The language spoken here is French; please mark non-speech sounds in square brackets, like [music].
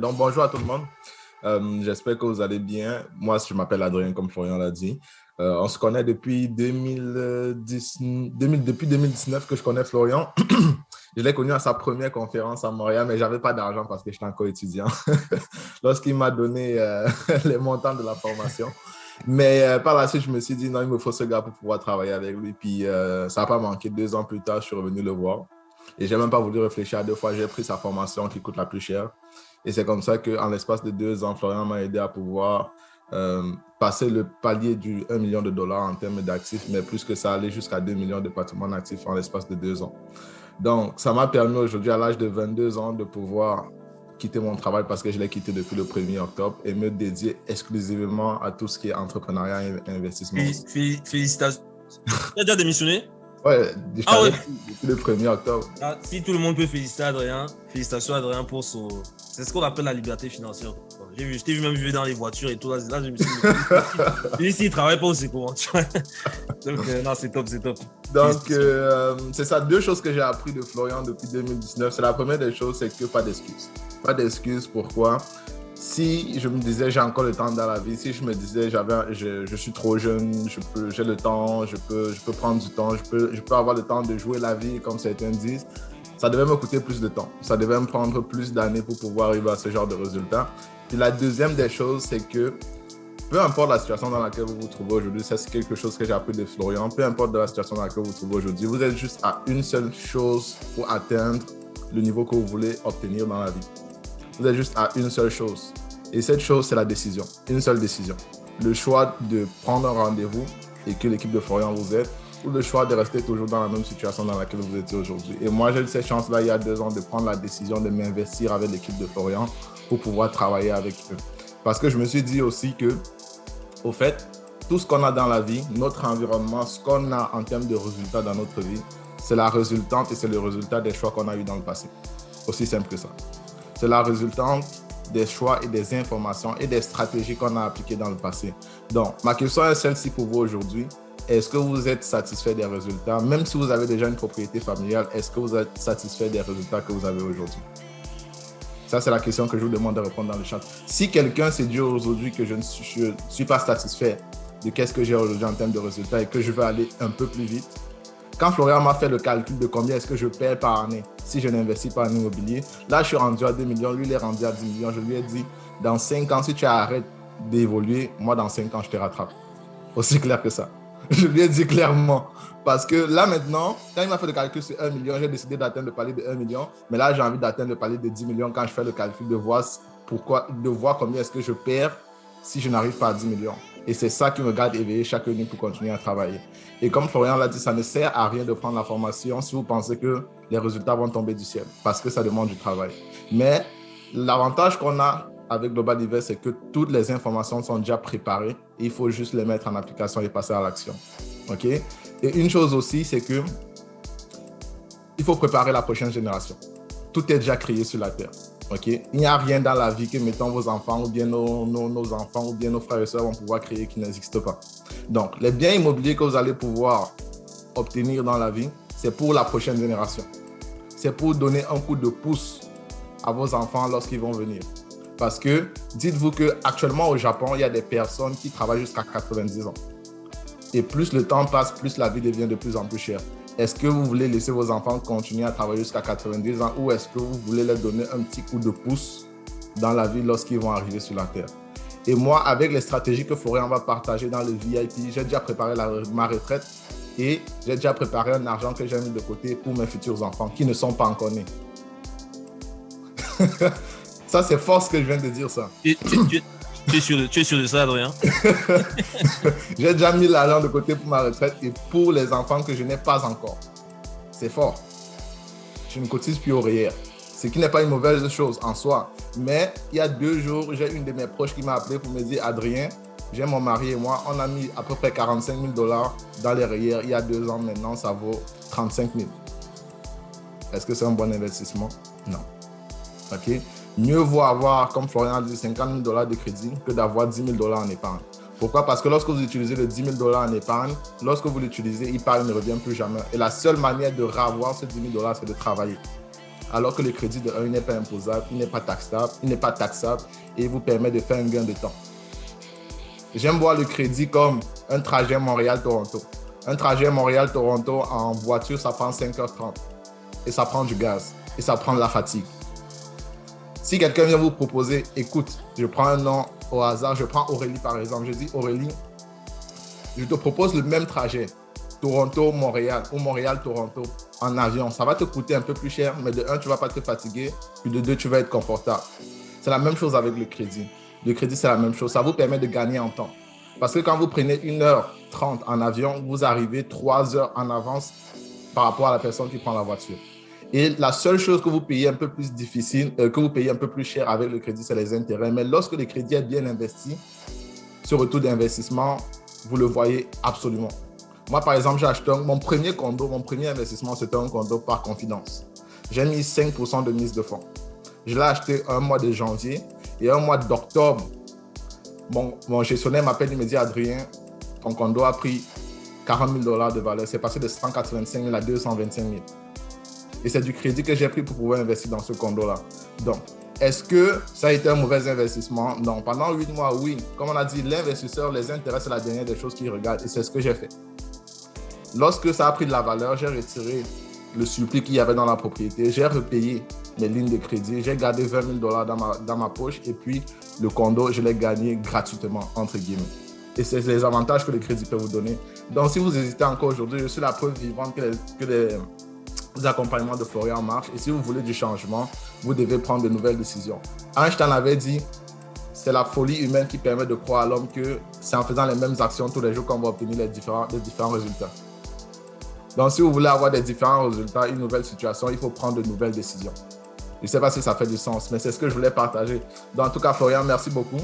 Donc, bonjour à tout le monde. Euh, j'espère que vous allez bien. Moi, je m'appelle Adrien, comme Florian l'a dit. Euh, on se connaît depuis, 2010, depuis 2019 que je connais Florian. [clears throat] je l'ai connu à sa première conférence à Montréal, mais je n'avais pas d'argent parce que j'étais encore étudiant [laughs] lorsqu'il m'a donné euh, [laughs] les montants de la formation. Mais par la suite, je me suis dit, non, il me faut ce gars pour pouvoir travailler avec lui. Puis ça n'a pas manqué. Deux ans plus tard, je suis revenu le voir. Et je n'ai même pas voulu réfléchir à deux fois. J'ai pris sa formation qui coûte la plus chère. Et c'est comme ça qu'en l'espace de deux ans, Florian m'a aidé à pouvoir euh, passer le palier du 1 million de dollars en termes d'actifs, mais plus que ça, aller jusqu'à 2 millions de patrimoine actifs en l'espace de deux ans. Donc, ça m'a permis aujourd'hui, à l'âge de 22 ans, de pouvoir quitter mon travail parce que je l'ai quitté depuis le 1er octobre et me dédier exclusivement à tout ce qui est entrepreneuriat et investissement. Félicitations. [laughs] Tu as déjà démissionné Ouais, ah ouais. le 1er octobre. Ah, si tout le monde peut féliciter Adrien, félicitations Adrien pour son. C'est ce qu'on appelle la liberté financière. J'ai vu, je t'ai vu même vivre dans les voitures et tout. Là, je me suis dit, [laughs] s'il travaille pas aussi comment [laughs] Donc, euh, non, c'est top, c'est top. Donc, euh, c'est ça, deux choses que j'ai appris de Florian depuis 2019. C'est la première des choses, c'est que pas d'excuses. Pas d'excuses, pourquoi? Si je me disais j'ai encore le temps dans la vie, si je me disais j'avais, je, je, suis trop jeune, je peux, j'ai le temps, je peux, je peux prendre du temps, je peux, je peux avoir le temps de jouer la vie comme certains disent, ça devait me coûter plus de temps. Ça devait me prendre plus d'années pour pouvoir arriver à ce genre de résultat. Et la deuxième des choses, c'est que peu importe la situation dans laquelle vous vous trouvez aujourd'hui, c'est quelque chose que j'ai appris de Florian, peu importe la situation dans laquelle vous vous trouvez aujourd'hui, vous êtes juste à une seule chose pour atteindre le niveau que vous voulez obtenir dans la vie. Vous êtes juste à une seule chose. Et cette chose, c'est la décision. Une seule décision. Le choix de prendre un rendez-vous et que l'équipe de Florian vous aide ou le choix de rester toujours dans la même situation dans laquelle vous étiez aujourd'hui. Et moi, j'ai eu cette chance-là, il y a deux ans, de prendre la décision de m'investir avec l'équipe de Florian pour pouvoir travailler avec eux. Parce que je me suis dit aussi que, au fait, tout ce qu'on a dans la vie, notre environnement, ce qu'on a en termes de résultats dans notre vie, c'est la résultante et c'est le résultat des choix qu'on a eu dans le passé. Aussi simple que ça. C'est la résultante des choix et des informations et des stratégies qu'on a appliquées dans le passé. Donc, ma question est celle-ci pour vous aujourd'hui. Est-ce que vous êtes satisfait des résultats? Même si vous avez déjà une propriété familiale, est-ce que vous êtes satisfait des résultats que vous avez aujourd'hui? Ça, c'est la question que je vous demande de répondre dans le chat. Si quelqu'un s'est dit aujourd'hui que je ne suis, suis pas satisfait de qu'est-ce que j'ai aujourd'hui en termes de résultats et que je veux aller un peu plus vite, quand Florian m'a fait le calcul de combien est-ce que je perds par année si je n'investis pas en immobilier, là, je suis rendu à 2 millions, lui, il est rendu à 10 millions. Je lui ai dit, dans 5 ans, si tu arrêtes d'évoluer, moi, dans 5 ans, je te rattrape. Aussi clair que ça. [laughs] Je lui ai dit clairement. Parce que là, maintenant, quand il m'a fait le calcul sur 1 million, j'ai décidé d'atteindre le palier de 1 million. Mais là, j'ai envie d'atteindre le palier de 10 millions quand je fais le calcul de voir, pourquoi, de voir combien est-ce que je perds si je n'arrive pas à 10 millions. Et c'est ça qui me garde éveillé chaque nuit pour continuer à travailler. Et comme Florian l'a dit, ça ne sert à rien de prendre la formation si vous pensez que les résultats vont tomber du ciel, parce que ça demande du travail. Mais l'avantage qu'on a avec Global Invest, c'est que toutes les informations sont déjà préparées. il faut juste les mettre en application et passer à l'action. OK? Et une chose aussi, c'est que il faut préparer la prochaine génération. Tout est déjà créé sur la Terre. Il n'y a rien dans la vie que, mettons, vos enfants ou bien nos, enfants ou bien nos frères et sœurs vont pouvoir créer qui n'existe pas. Donc, les biens immobiliers que vous allez pouvoir obtenir dans la vie, c'est pour la prochaine génération. C'est pour donner un coup de pouce à vos enfants lorsqu'ils vont venir. Parce que dites-vous qu'actuellement au Japon, il y a des personnes qui travaillent jusqu'à 90 ans. Et plus le temps passe, plus la vie devient de plus en plus chère. Est-ce que vous voulez laisser vos enfants continuer à travailler jusqu'à 90 ans ou est-ce que vous voulez leur donner un petit coup de pouce dans la vie lorsqu'ils vont arriver sur la Terre? Et moi, avec les stratégies que Florian va partager dans le VIP, j'ai déjà préparé ma retraite et j'ai déjà préparé un argent que j'ai mis de côté pour mes futurs enfants qui ne sont pas encore nés. [laughs] ça, c'est fort ce que je viens de dire, ça. Tu es sûr de ça, Adrien? [laughs] J'ai déjà mis l'argent de côté pour ma retraite et pour les enfants que je n'ai pas encore. C'est fort. Je ne cotise plus au REER. Ce qui n'est pas une mauvaise chose en soi. Mais il y a deux jours, j'ai une de mes proches qui m'a appelé pour me dire Adrien, j'ai mon mari et moi, on a mis à peu près 45 000 dollars dans les REER. Il y a deux ans maintenant, ça vaut 35 000. Est-ce que c'est un bon investissement? Non. OK? Mieux vaut avoir, comme Florian a dit, 50 000 dollars de crédit que d'avoir 10 000 dollars en épargne. Pourquoi? Parce que lorsque vous utilisez le 10 000 dollars en épargne, lorsque vous l'utilisez, il ne revient plus jamais. Et la seule manière de ravoir ce 10 000 dollars, c'est de travailler. alors que le crédit de 1 n'est pas imposable, il n'est pas taxable, il n'est pas taxable et il vous permet de faire un gain de temps. J'aime voir le crédit comme un trajet Montréal-Toronto. Un trajet Montréal-Toronto en voiture, ça prend 5h30 et ça prend du gaz et ça prend de la fatigue. Si quelqu'un vient vous proposer, écoute, je prends un nom au hasard, je prends Aurélie par exemple, je dis Aurélie, je te propose le même trajet, Toronto-Montréal ou Montréal-Toronto en avion. Ça va te coûter un peu plus cher, mais de un, tu ne vas pas te fatiguer, puis de deux, tu vas être confortable. C'est la même chose avec le crédit. Le crédit, c'est la même chose. Ça vous permet de gagner en temps. Parce que quand vous prenez 1h30 en avion, vous arrivez 3 heures en avance par rapport à la personne qui prend la voiture. Et la seule chose que vous payez un peu plus difficile, euh, que vous payez un peu plus cher avec le crédit, c'est les intérêts. Mais lorsque le crédit est bien investi, ce retour d'investissement, vous le voyez absolument. Moi, par exemple, j'ai acheté mon premier condo, mon premier investissement, c'était un condo par confidence. J'ai mis 5% de mise de fonds. Je l'ai acheté un mois de janvier et un mois d'octobre. Mon, mon gestionnaire m'appelle, il me dit Adrien, ton condo a pris 40 000 dollars de valeur. C'est passé de 185 000 à 225 000. Et c'est du crédit que j'ai pris pour pouvoir investir dans ce condo-là. Donc, est-ce que ça a été un mauvais investissement? Non. Pendant huit mois, oui. Comme on a dit, l'investisseur, les intérêts, c'est la dernière des choses qu'il regarde. Et c'est ce que j'ai fait. Lorsque ça a pris de la valeur, j'ai retiré le suppli qu'il y avait dans la propriété. J'ai repayé mes lignes de crédit. J'ai gardé 20 000 dollars dans ma, dans ma poche. Et puis, le condo, je l'ai gagné gratuitement, entre guillemets. Et c'est les avantages que le crédit peut vous donner. Donc, si vous hésitez encore aujourd'hui, je suis la preuve vivante que les accompagnements de Florian marche. Et si vous voulez du changement, vous devez prendre de nouvelles décisions. Einstein avait dit, c'est la folie humaine qui permet de croire à l'homme que c'est en faisant les mêmes actions tous les jours qu'on va obtenir les différents, les différents résultats. Donc, si vous voulez avoir des différents résultats, une nouvelle situation, il faut prendre de nouvelles décisions. Je ne sais pas si ça fait du sens, mais c'est ce que je voulais partager. Donc, en tout cas, Florian, merci beaucoup.